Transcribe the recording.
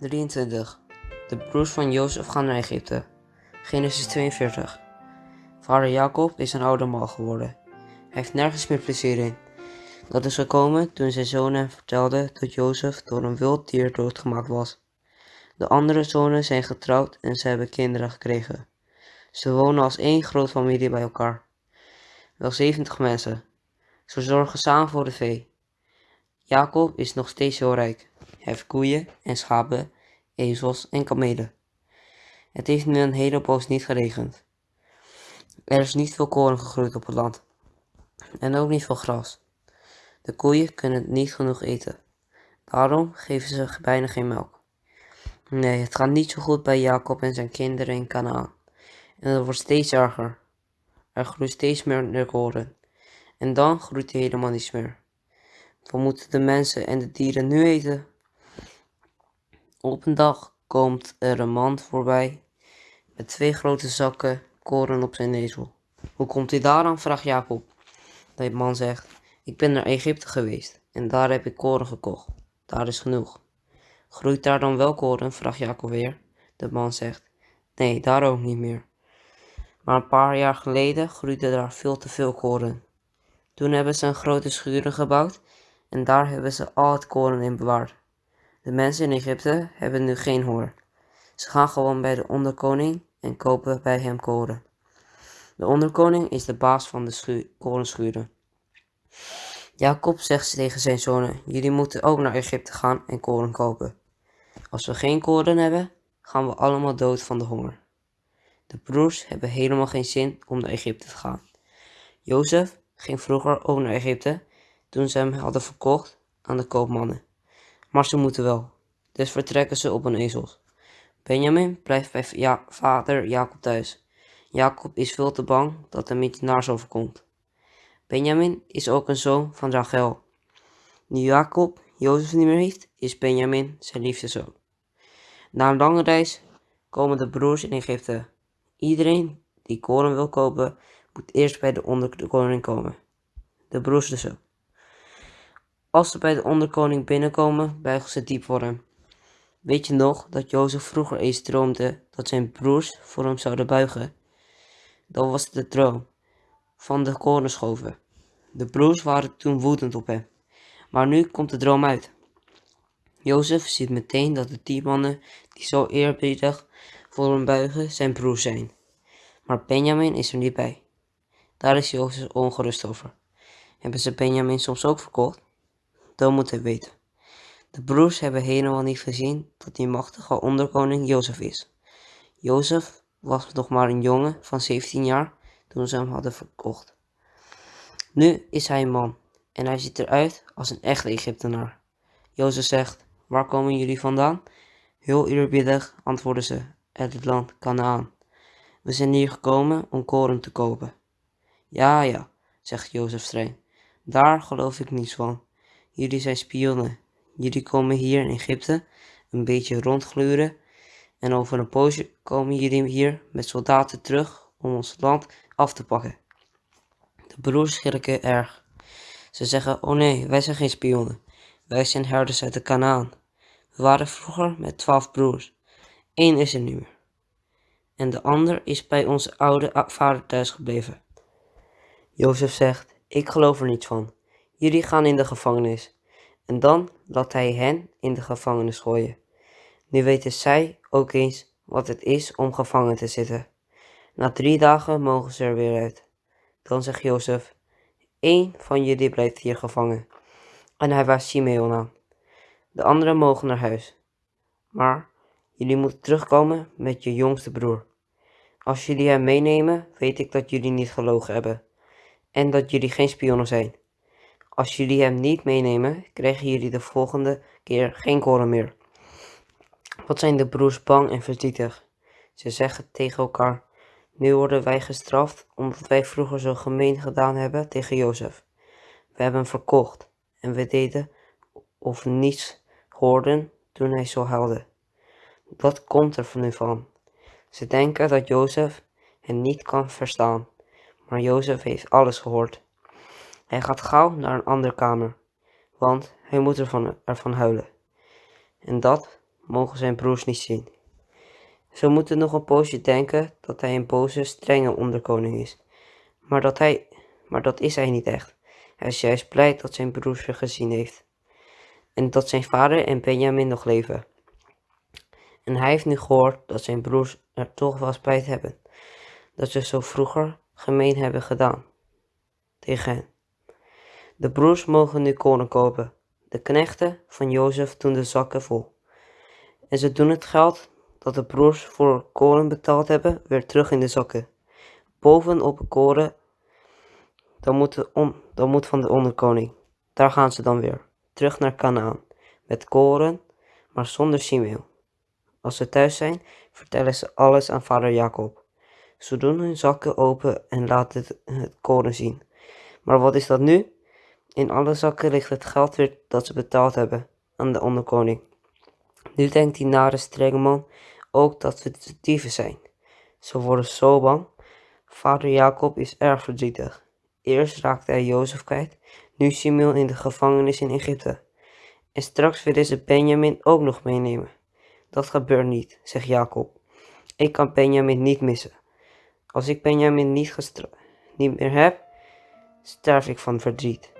23. De broers van Jozef gaan naar Egypte. Genesis 42. Vader Jacob is een oude man geworden. Hij heeft nergens meer plezier in. Dat is gekomen toen zijn zonen hem vertelden dat Jozef door een wild dier doodgemaakt was. De andere zonen zijn getrouwd en ze hebben kinderen gekregen. Ze wonen als één groot familie bij elkaar. Wel 70 mensen. Ze zorgen samen voor de vee. Jacob is nog steeds heel rijk. Heeft koeien en schapen, ezels en kamelen. Het heeft nu een hele poos niet geregend. Er is niet veel koren gegroeid op het land. En ook niet veel gras. De koeien kunnen niet genoeg eten. Daarom geven ze bijna geen melk. Nee, het gaat niet zo goed bij Jacob en zijn kinderen in Canaan. En het wordt steeds erger. Er groeit steeds meer koren. En dan groeit hij helemaal niets meer. Wat moeten de mensen en de dieren nu eten? Op een dag komt er een man voorbij met twee grote zakken koren op zijn ezel. Hoe komt hij daar aan? vraagt Jacob. De man zegt, ik ben naar Egypte geweest en daar heb ik koren gekocht. Daar is genoeg. Groeit daar dan wel koren? vraagt Jacob weer. De man zegt, nee, daar ook niet meer. Maar een paar jaar geleden groeide daar veel te veel koren. Toen hebben ze een grote schuur gebouwd en daar hebben ze al het koren in bewaard. De mensen in Egypte hebben nu geen honger. Ze gaan gewoon bij de onderkoning en kopen bij hem koren. De onderkoning is de baas van de korenschuren. Jacob zegt tegen zijn zonen, jullie moeten ook naar Egypte gaan en koren kopen. Als we geen koren hebben, gaan we allemaal dood van de honger. De broers hebben helemaal geen zin om naar Egypte te gaan. Jozef ging vroeger ook naar Egypte toen ze hem hadden verkocht aan de koopmannen. Maar ze moeten wel, dus vertrekken ze op een ezels. Benjamin blijft bij ja vader Jacob thuis. Jacob is veel te bang dat hem iets naars overkomt. Benjamin is ook een zoon van Rachel. Nu Jacob Jozef niet meer heeft, is Benjamin zijn liefste zoon. Na een lange reis komen de broers in Egypte. Iedereen die koren wil kopen, moet eerst bij de onderkoning komen. De broers dus. Als ze bij de onderkoning binnenkomen, buigen ze diep voor hem. Weet je nog dat Jozef vroeger eens droomde dat zijn broers voor hem zouden buigen? Dat was de droom van de korenschoven. De broers waren toen woedend op hem. Maar nu komt de droom uit. Jozef ziet meteen dat de tien mannen die zo eerbiedig voor hem buigen zijn broers zijn. Maar Benjamin is er niet bij. Daar is Jozef ongerust over. Hebben ze Benjamin soms ook verkocht? Dan moet hij weten. De broers hebben helemaal niet gezien dat die machtige onderkoning Jozef is. Jozef was nog maar een jongen van 17 jaar toen ze hem hadden verkocht. Nu is hij een man en hij ziet eruit als een echte Egyptenaar. Jozef zegt, waar komen jullie vandaan? Heel eerbiedig antwoorden ze, uit het land Canaan. We zijn hier gekomen om koren te kopen. Ja, ja, zegt Jozef streng, daar geloof ik niets van. Jullie zijn spionnen. Jullie komen hier in Egypte een beetje rondgluren en over een poosje komen jullie hier met soldaten terug om ons land af te pakken. De broers schrikken erg. Ze zeggen, oh nee, wij zijn geen spionnen. Wij zijn herders uit de Kanaan. We waren vroeger met twaalf broers. Eén is er nu. En de ander is bij onze oude vader thuis gebleven. Jozef zegt, ik geloof er niets van. Jullie gaan in de gevangenis. En dan laat hij hen in de gevangenis gooien. Nu weten zij ook eens wat het is om gevangen te zitten. Na drie dagen mogen ze er weer uit. Dan zegt Jozef, één van jullie blijft hier gevangen. En hij wijst Simeon aan. De anderen mogen naar huis. Maar jullie moeten terugkomen met je jongste broer. Als jullie hem meenemen, weet ik dat jullie niet gelogen hebben. En dat jullie geen spionnen zijn. Als jullie hem niet meenemen, krijgen jullie de volgende keer geen koren meer. Wat zijn de broers bang en verdrietig. Ze zeggen tegen elkaar, nu worden wij gestraft omdat wij vroeger zo gemeen gedaan hebben tegen Jozef. We hebben hem verkocht en we deden of niets hoorden toen hij zo huilde. Dat komt er van nu van. Ze denken dat Jozef hen niet kan verstaan, maar Jozef heeft alles gehoord. Hij gaat gauw naar een andere kamer, want hij moet ervan, ervan huilen. En dat mogen zijn broers niet zien. Ze moeten nog een poosje denken dat hij een boze, strenge onderkoning is. Maar dat, hij, maar dat is hij niet echt. Hij is juist blij dat zijn broers ze gezien heeft. En dat zijn vader en Benjamin nog leven. En hij heeft nu gehoord dat zijn broers er toch wel spijt hebben. Dat ze zo vroeger gemeen hebben gedaan. Tegen hen. De broers mogen nu kolen kopen. De knechten van Jozef doen de zakken vol. En ze doen het geld dat de broers voor kolen betaald hebben weer terug in de zakken. Bovenop het koren, dan moet, dan moet van de onderkoning. Daar gaan ze dan weer, terug naar Canaan, met koren, maar zonder Simeon. Als ze thuis zijn, vertellen ze alles aan vader Jacob. Ze doen hun zakken open en laten het, het koren zien. Maar wat is dat nu? In alle zakken ligt het geld weer dat ze betaald hebben aan de onderkoning. Nu denkt die nare strenge man ook dat we dieven zijn. Ze worden zo bang. Vader Jacob is erg verdrietig. Eerst raakte hij Jozef kwijt, nu Simeon in de gevangenis in Egypte. En straks willen ze Benjamin ook nog meenemen. Dat gebeurt niet, zegt Jacob. Ik kan Benjamin niet missen. Als ik Benjamin niet, niet meer heb, sterf ik van verdriet.